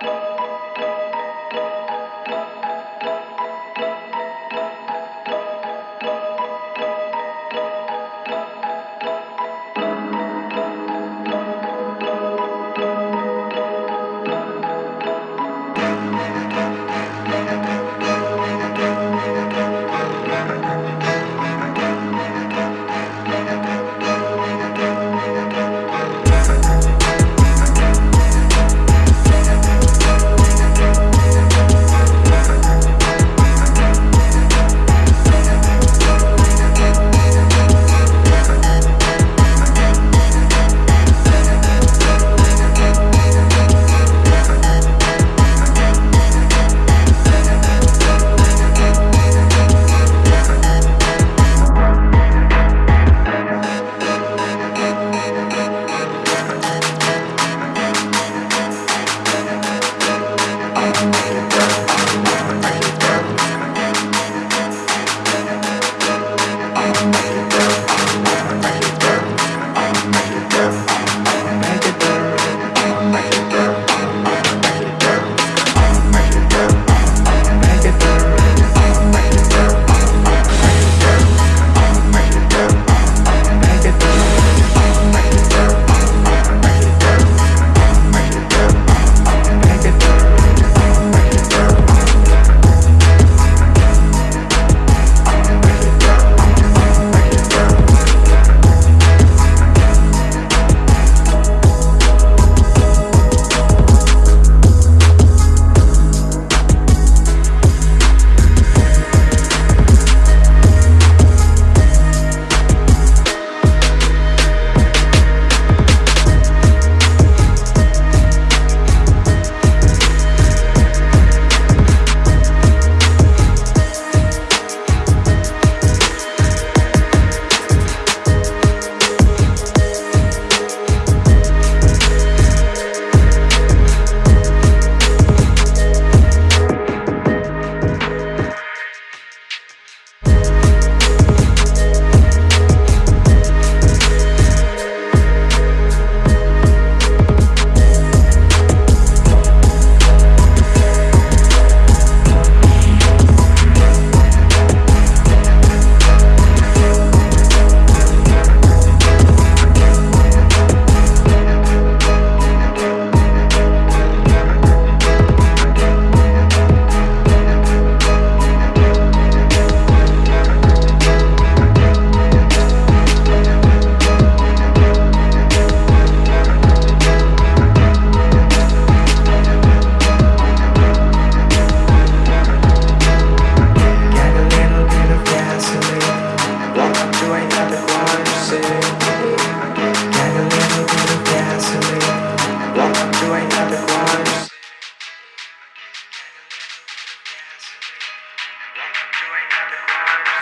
Got a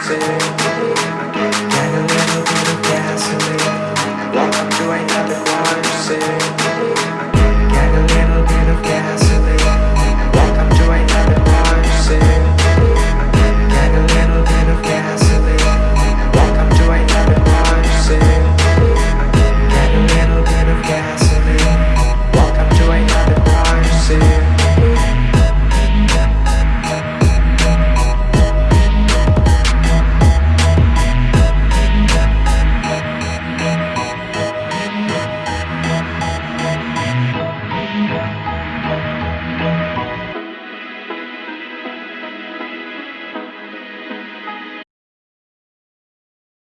Say